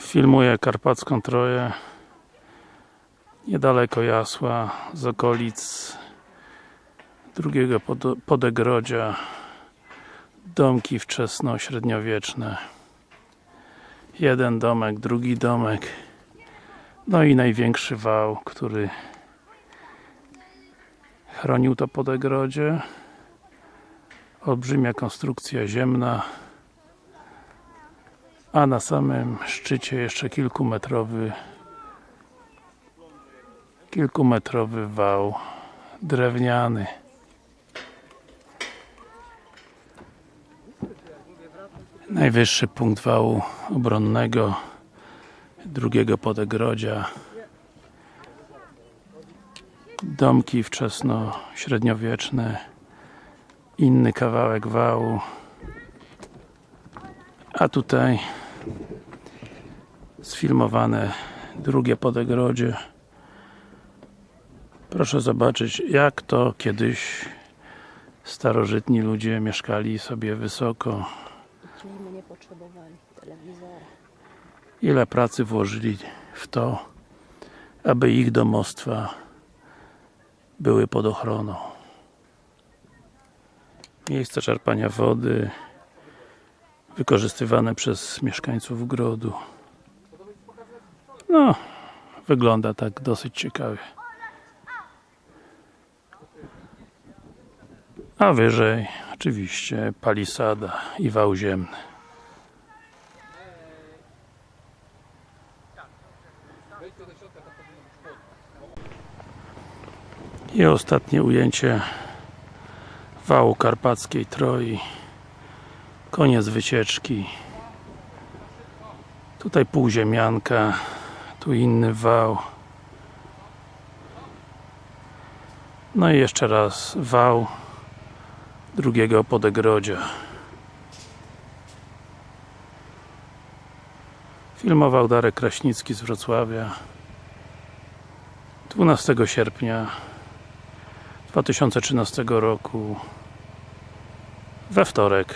Filmuję Karpacką Troję niedaleko Jasła z okolic drugiego pod- podegrodzia domki wczesno-średniowieczne. Jeden domek, drugi domek no i największy wał, który chronił to podegrodzie. Olbrzymia konstrukcja ziemna a na samym szczycie jeszcze kilkumetrowy kilkumetrowy wał drewniany. Najwyższy punkt wału obronnego drugiego podegrodzia. Domki wczesno-średniowieczne. Inny kawałek wału. A tutaj sfilmowane drugie podegrodzie proszę zobaczyć jak to kiedyś starożytni ludzie mieszkali sobie wysoko. Ile pracy włożyli w to aby ich domostwa były pod ochroną. Miejsce czerpania wody wykorzystywane przez mieszkańców grodu. No wygląda tak dosyć ciekawie. A wyżej oczywiście palisada i wał ziemny. I ostatnie ujęcie wału karpackiej Troi koniec wycieczki. Tutaj półziemianka tu inny wał. No i jeszcze raz wał drugiego podegrodzia filmował Darek Kraśnicki z Wrocławia. 12 sierpnia 2013 roku. We wtorek